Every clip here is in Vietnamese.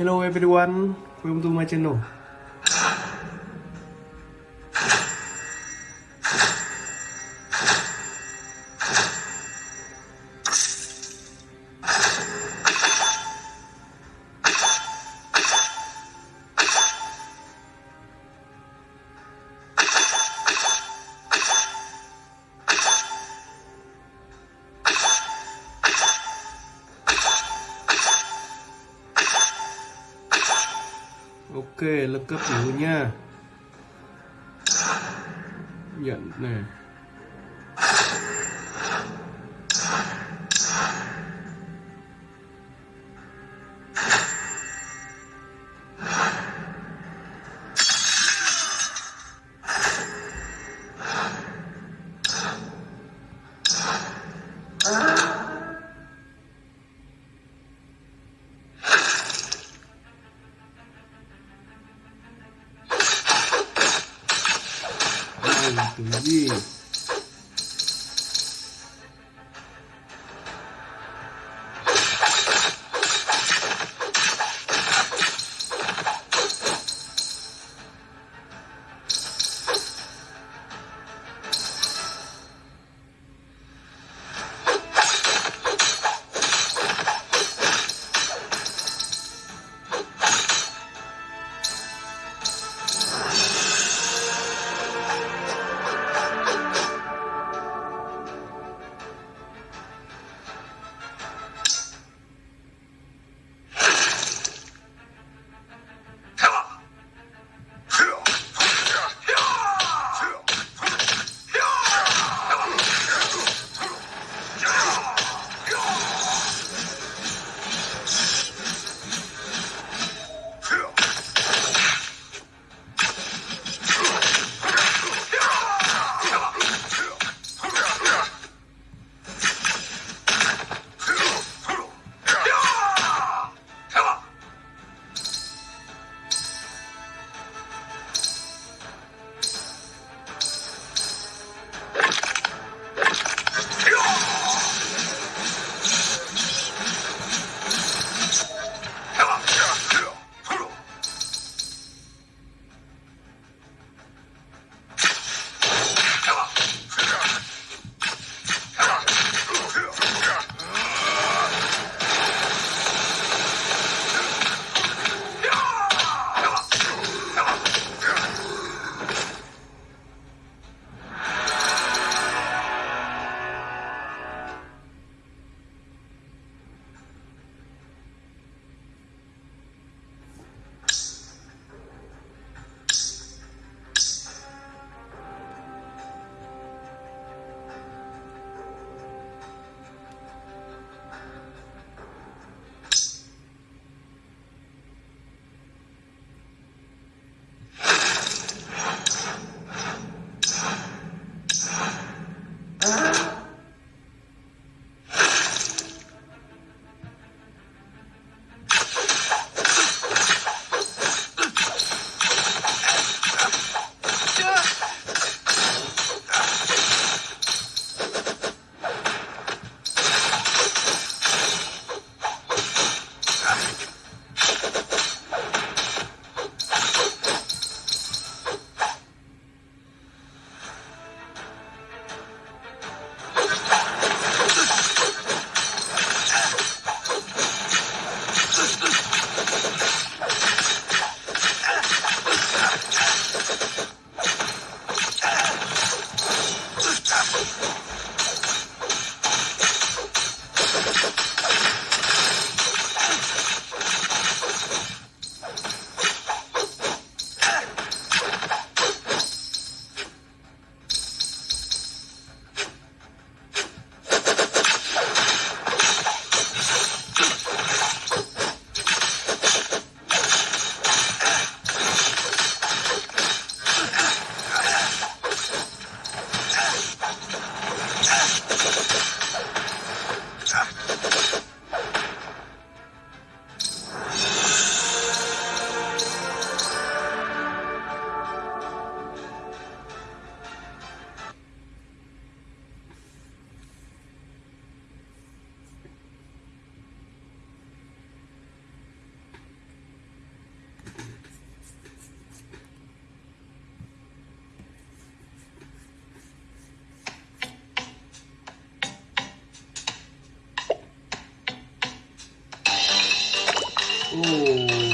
Hello everyone, welcome to my channel. Đây là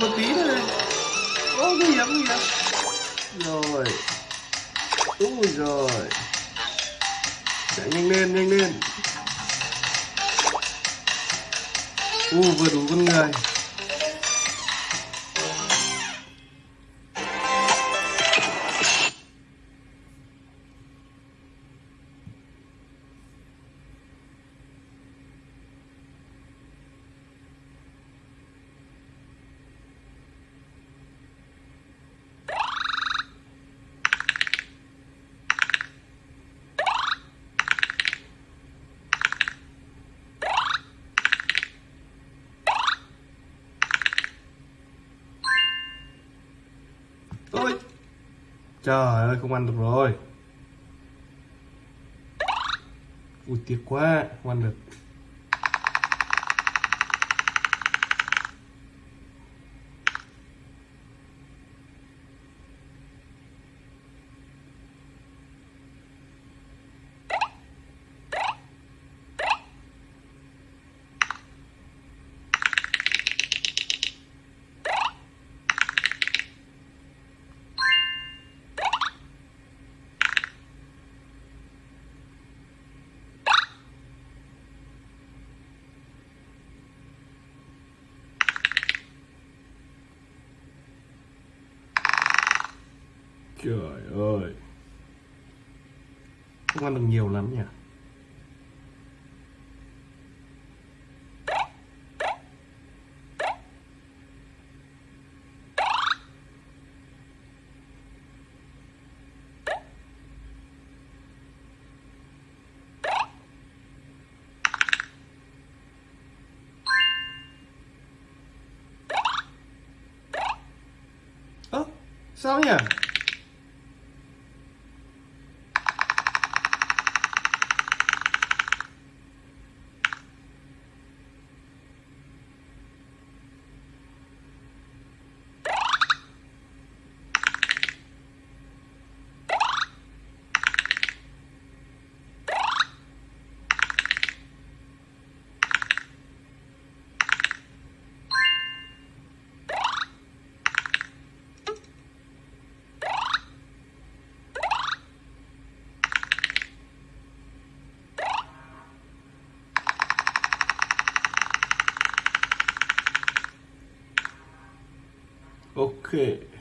còn một tí nữa này. Ô, nguy hiểm nguy hiểm. Rồi. Ui rồi. Chạy nhanh lên nhanh lên. U vừa đủ con người. Trời ơi không ăn được rồi. Ui tiếc quá không ăn được. Trời ơi. Không ăn được nhiều lắm nhỉ? Ơ sao nhỉ? Ok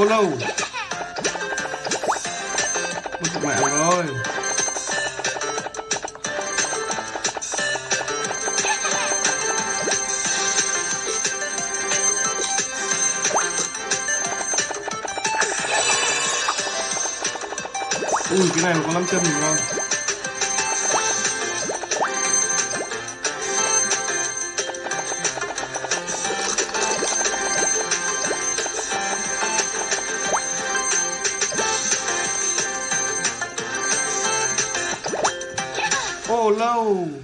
cô lâu. Mất mẹ rồi ui cái này nó có năm chân mình không ô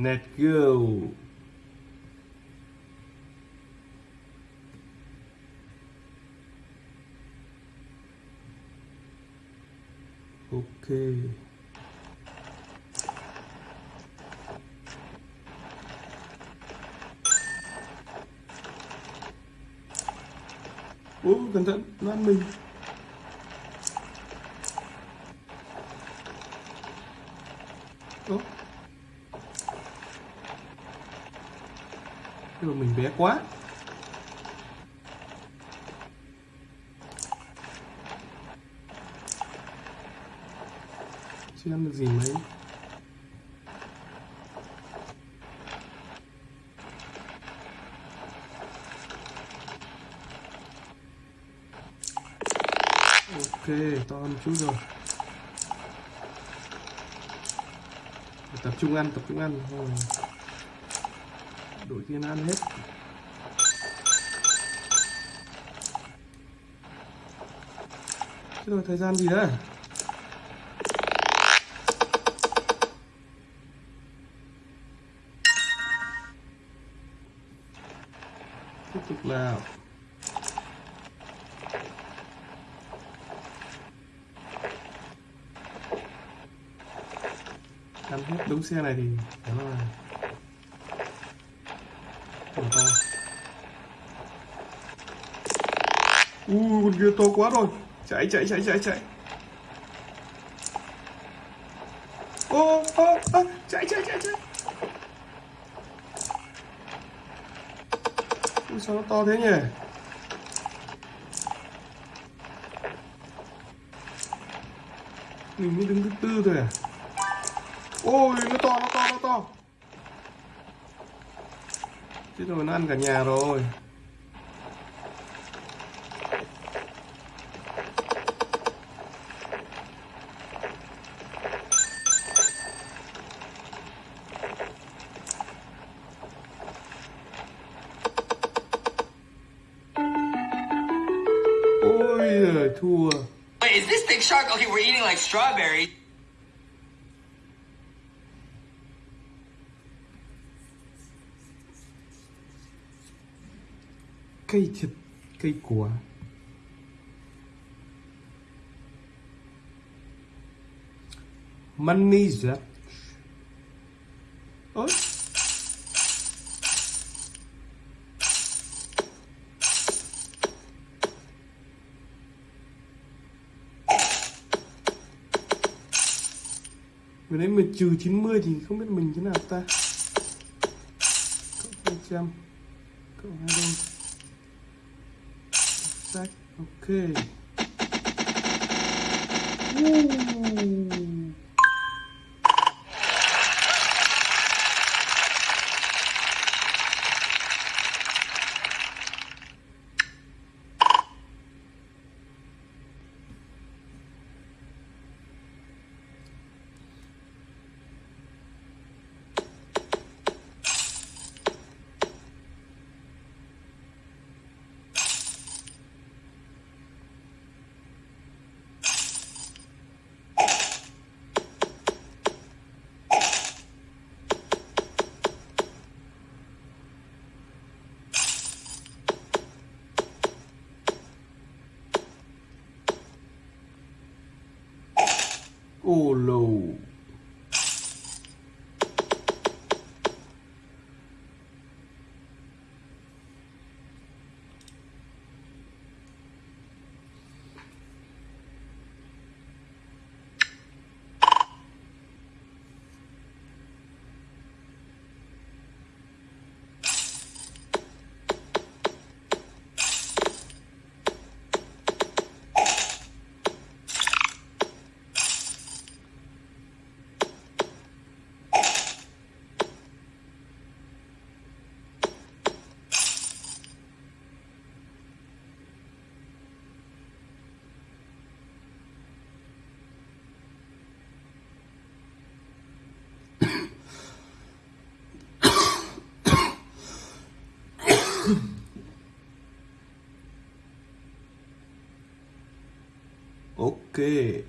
Let's go. Ok. Ủa, cẩn thận, nó ăn mình. Ủa? Mà mình bé quá. Chưa ăn được gì mấy? Ok, to hơn chút rồi. Tập trung ăn, tập trung ăn. Thôi đổi tiền ăn hết. Thế rồi thời gian gì đấy tiếp tục nào. Ăn hết đúng xe này thì, đó là Ui kia to quá rồi. Chạy chạy chạy chạy chạy. Ô ô ô Chạy chạy chạy chạy. Ui, sao nó to thế nhỉ? Mình mới đứng thứ tư thôi à? Ôi, nó to nó to nó to. Thế rồi, nó ăn cả nhà rồi. Shark? We're eating like strawberries. Cây thịt, cây quả Money that Vừa nãy mình trừ 90 thì không biết mình thế nào ta? Cộng 200 Cộng 2 đôi Sách Ok. Woo. Ô lô ok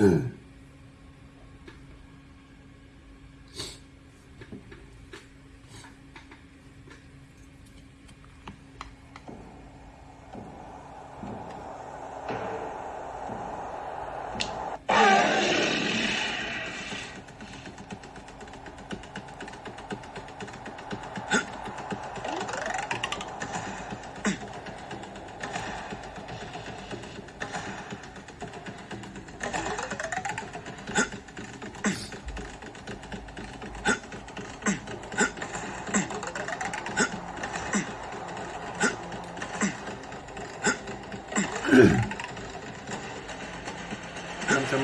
năm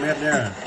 right there.